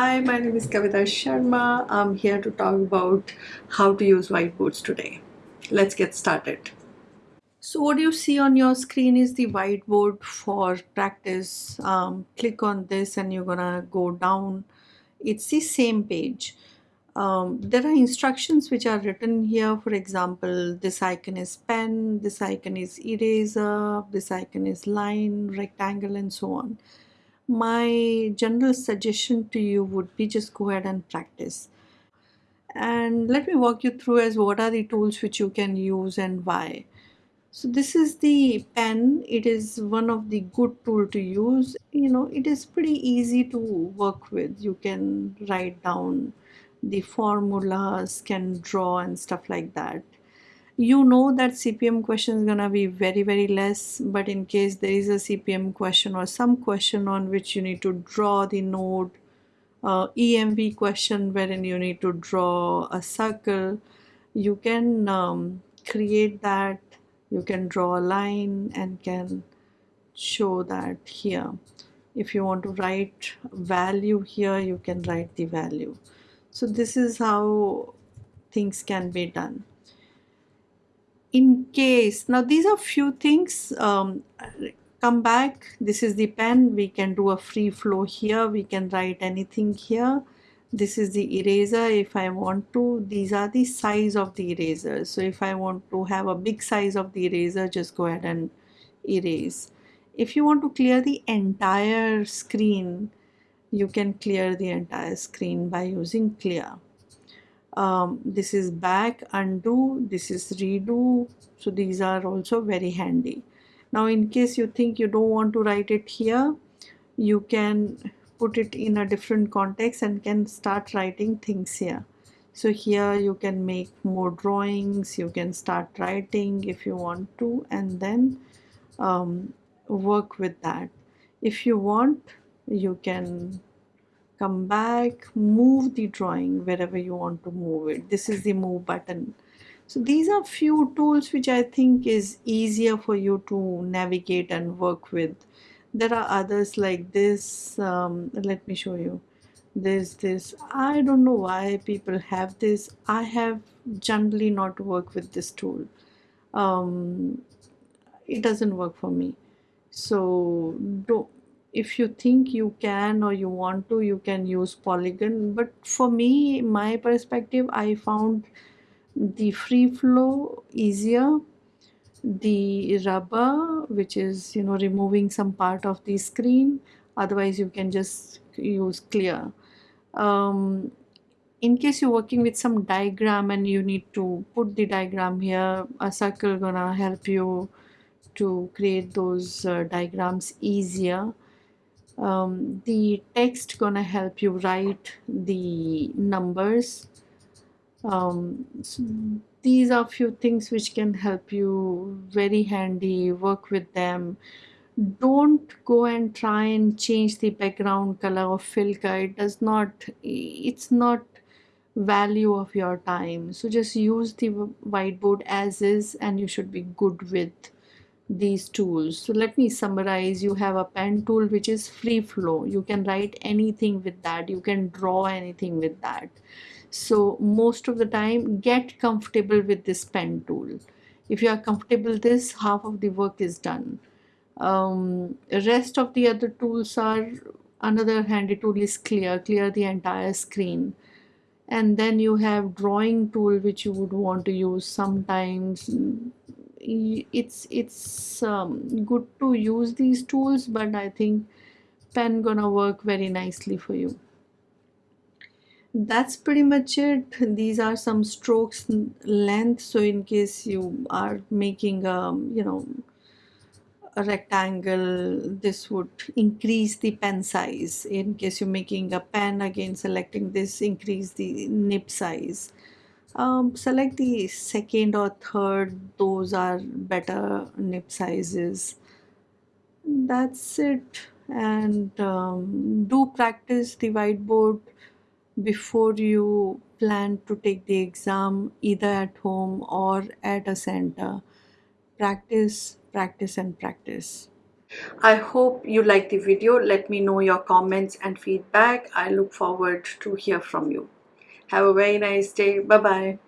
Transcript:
Hi, my name is Kavita Sharma. I'm here to talk about how to use whiteboards today. Let's get started. So what you see on your screen is the whiteboard for practice. Um, click on this and you're gonna go down. It's the same page. Um, there are instructions which are written here. For example, this icon is pen, this icon is eraser, this icon is line, rectangle and so on my general suggestion to you would be just go ahead and practice. And let me walk you through as what are the tools which you can use and why. So this is the pen. It is one of the good tool to use. You know it is pretty easy to work with. You can write down the formulas can draw and stuff like that you know that CPM question is gonna be very very less but in case there is a CPM question or some question on which you need to draw the node uh, EMV question wherein you need to draw a circle you can um, create that you can draw a line and can show that here. If you want to write value here you can write the value. So this is how things can be done in case now these are few things um, come back. This is the pen. We can do a free flow here. We can write anything here. This is the eraser if I want to. These are the size of the eraser. So if I want to have a big size of the eraser just go ahead and erase. If you want to clear the entire screen you can clear the entire screen by using clear um, this is back undo this is redo. So these are also very handy. Now in case you think you don't want to write it here you can put it in a different context and can start writing things here. So here you can make more drawings you can start writing if you want to and then um, work with that. If you want you can come back move the drawing wherever you want to move it. This is the move button. So these are few tools which I think is easier for you to navigate and work with. There are others like this um, let me show you. There's this I don't know why people have this. I have generally not worked with this tool. Um, it doesn't work for me. So don't if you think you can or you want to you can use polygon. But for me my perspective I found the free flow easier. The rubber which is you know removing some part of the screen. Otherwise you can just use clear. Um, in case you're working with some diagram and you need to put the diagram here a circle gonna help you to create those uh, diagrams easier um, the text gonna help you write the numbers. Um, so these are few things which can help you very handy work with them. Don't go and try and change the background color of Filka it does not it's not value of your time. So just use the whiteboard as is and you should be good with these tools. So let me summarize. You have a pen tool which is free flow. You can write anything with that. You can draw anything with that. So most of the time get comfortable with this pen tool. If you are comfortable this half of the work is done. Um, rest of the other tools are another handy tool is clear clear the entire screen. And then you have drawing tool which you would want to use sometimes it's it's um, good to use these tools but I think pen gonna work very nicely for you. That's pretty much it. These are some strokes length so in case you are making um you know a rectangle this would increase the pen size. In case you're making a pen again selecting this increase the nib size um, select the second or third those are better nib sizes that's it and um, do practice the whiteboard before you plan to take the exam either at home or at a center practice practice and practice I hope you like the video. Let me know your comments and feedback. I look forward to hear from you. Have a very nice day. Bye bye.